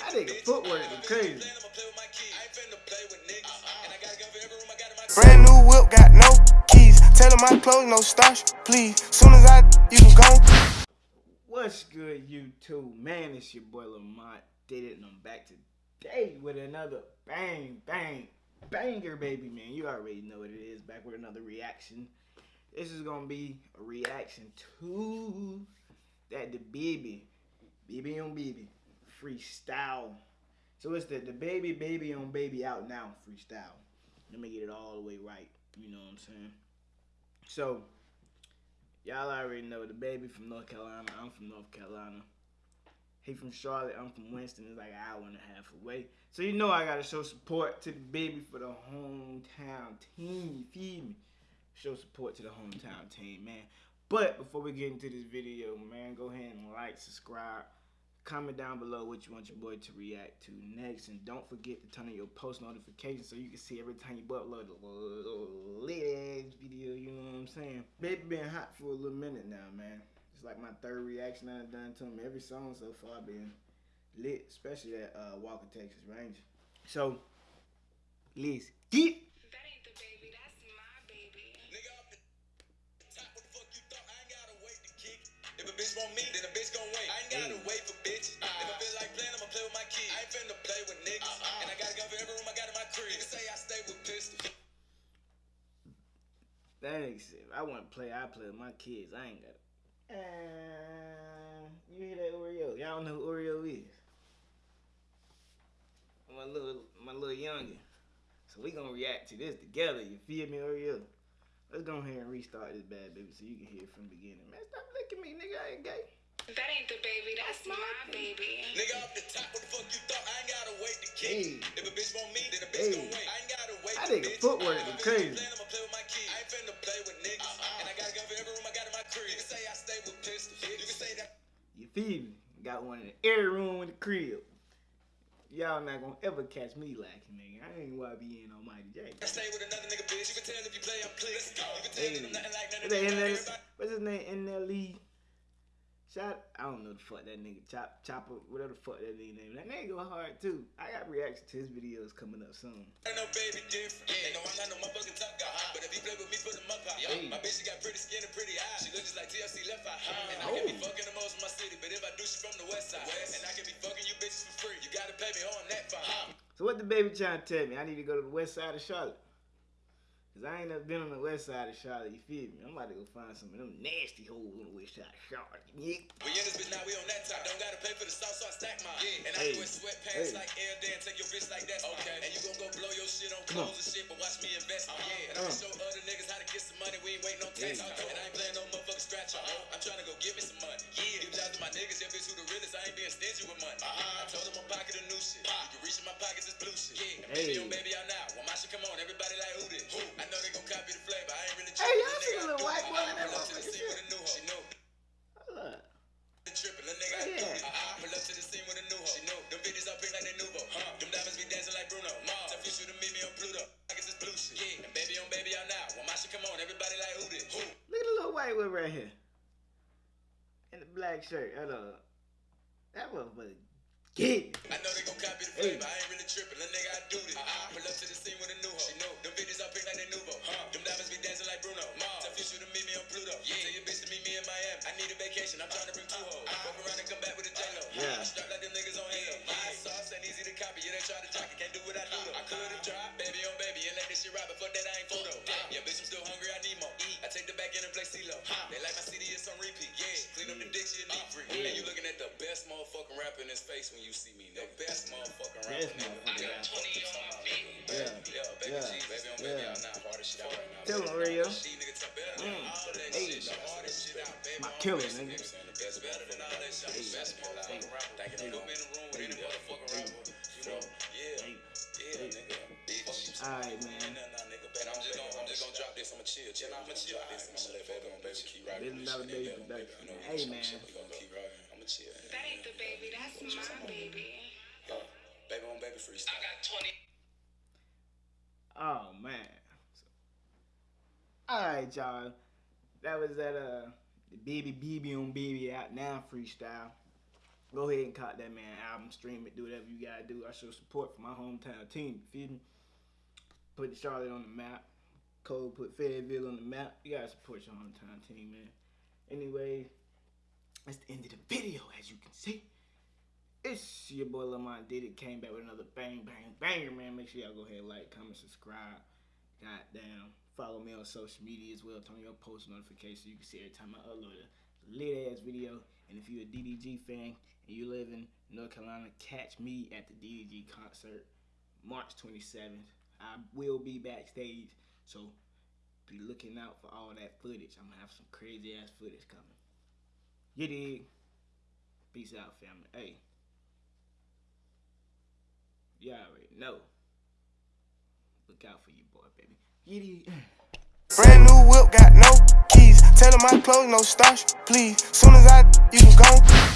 That nigga footwork is crazy. Brand new whip, got no keys. Tell him my clothes, no starch, please. Soon as I, you can go. What's good, YouTube? Man, it's your boy Lamont. Did it, and I'm back today with another bang, bang, banger, baby, man. You already know what it is. Back with another reaction. This is gonna be a reaction to that the baby, baby on baby, freestyle. So it's the DaBaby, baby on baby out now freestyle. Let me get it all the way right. You know what I'm saying? So Y'all already know DaBaby from North Carolina. I'm from North Carolina. He from Charlotte. I'm from Winston. It's like an hour and a half away. So you know I gotta show support to DaBaby for the hometown team. Feel me? Show support to the hometown team, man. But before we get into this video, man, go ahead and like, subscribe, comment down below what you want your boy to react to next, and don't forget to turn on your post notifications so you can see every time you upload a lit video. You know what I'm saying? Baby been hot for a little minute now, man. It's like my third reaction I've done to him. Every song so far been lit, especially that uh, Walker Texas Ranger. So, let's get. That ain't the baby, that's my baby. Nigga off the top, what the fuck you thought? I ain't gotta wait to kick. If a bitch want me, then a bitch gon' wait. I ain't gotta wait for bitch. If I feel like playing, I'ma play with my kids. I ain't finna play with niggas. And I got a gun for every room I got in my crib. Niggas say I stay with pistols. That ain't if I want to play, I play with my kids. I ain't got. it. Uh, you hear that Oreo? Y'all don't know who Oreo is. My little, my little youngin. So we gonna react to this together. You feel me, Oreo? Let's go ahead and restart this bad baby so you can hear it from the beginning. Man, stop licking me, nigga. I ain't gay. That ain't the baby, that's my baby. Nigga off the top, what the fuck you thought? I ain't gotta wait to kick. Hey. If a bitch want me, then a bitch Hey. gon' wait. I ain't gotta wait That for nigga bitch. footwork I is feel like crazy. I'ma play with my kids. I ain't finna play with niggas. Uh-uh. And I got a gun for every room I got in my crib. You can say I stay with pistols. You can say that. You feel me? Got one in every room in the crib. Y'all not gonna ever catch me lacking, nigga. I ain't wanna be in Almighty J. I stay with another nigga, bitch. You can tell if you play, I'm clear. You can tell Hey. that I'm nothing like none What's of that them. NL Everybody- What's his name? NLE. Shot. I don't know the fuck that nigga. Chop, chopper, whatever the fuck that nigga name. That nigga go hard too. I got reaction to his videos coming up soon. Ain't no baby different. Yeah. No, I'm not no motherfucking top guy. Uh-huh. But if he play with me, put him up high. Hey. My bitch, she got pretty skin and pretty eyes. She look just like TLC left eye. And I Oh. can be oh. fucking the most in my city. But if I do, she from the west side. And I can be fucking you bitches for free. You gotta pay me oh, on that fine. So what the baby trying to tell me? I need to go to the west side of Charlotte. Cause I ain't never been on the west side of Charlotte, you feel me? I'm about to go find some of them nasty holes on the west side of Charlotte. Yeah. We in this bitch now, we on that top. Don't gotta pay for the sauce, so I stack mine. Yeah. And I Hey. can wear sweatpants Hey. like air Dan, take your bitch like that's okay. And you gon' go blow your shit on clothes and shit, but watch me invest. Uh, yeah. And I Uh. can show other niggas how to get some money. We ain't waiting no tax. Hey. And I ain't playing no motherfucking scratch. Uh-huh. I'm trying to go get me some money. Yeah. Give it out to my niggas, yeah, bitch, who the realest. I ain't being stingy with money. Uh-huh. I told them I'm pocket of new shit. You can reach in my pockets, it's blue shit. Yeah. And Hey. baby on baby out now. When my shit come on, everybody like who this? Who? One right here. In the black shirt. Hold up. That motherfucker get I know they gon' copy the Hey. flavor. I ain't really trippin', little nigga, I do this. Uh-uh. Pull up to the scene with a new hoe. She know. Them bitches up big like they Nuvo. Huh. Them diamonds be dancing like Bruno. Mom. Tell Future to meet me on Pluto. Yeah. Tell your bitch to meet me in Miami. I need a vacation. I'm trying to bring two uh-huh. hoes. Fuck around and come back with a J-Lo. Yeah. Strap like them niggas on Halo. My sauce ain't easy to copy. Yeah, they try to jock best motherfucking rapper in his face when you see me. The best motherfucking rapper. Best motherfucking Yeah. rapper. 20 on my feet. Yeah. Yeah, baby Yeah. G, baby on baby Yeah. out now. Hardest shit out right now. Tell him, Oreo. She nigga top better than all that Hey. shit. The hardest shit out, baby. My killer, nigga. You know what I'm saying? The best better than all that shit. I'm the best motherfucking rapper. Thinking they put me in the room with any motherfucking rapper. You know? Yeah. Yeah, nigga. Bitch. Man. Nah, nah, nigga, baby. I'm just gonna, I'm just gonna drop this. I'ma chill, chill. I'ma chill this. I'ma let baby on baby keep rocking. Billion dollar baby production. Hey, man. We gonna keep rocking. I'ma chill. That ain't the baby, that's my baby. Uh, Baby on baby freestyle. I got 20. Oh man. Alright, y'all. That was that uh DaBaby BB on baby out now freestyle. Go ahead and cop that man album, stream it, do whatever you gotta do. I show support for my hometown team. You feel me? Put Charlotte on the map. Cole put Fayetteville on the map. You gotta support your hometown team, man. Anyway, that's the end of the video, as you can see. It's your boy Lamont did it. Came back with another bang, bang, banger, man. Make sure y'all go ahead, like, comment, subscribe. Goddamn. Follow me on social media as well. Turn on your post notifications so you can see every time I upload a lit ass video. And if you're a DDG fan and you live in North Carolina, catch me at the DDG concert March 27th. I will be backstage, so be looking out for all that footage. I'm gonna have some crazy ass footage coming. You dig? Peace out, family. Hey. Y'all already know. Look out for you, boy, baby. Giddy. Brand new whip, got no keys. Tell 'em my clothes, no starch, please. Soon as I, you can go.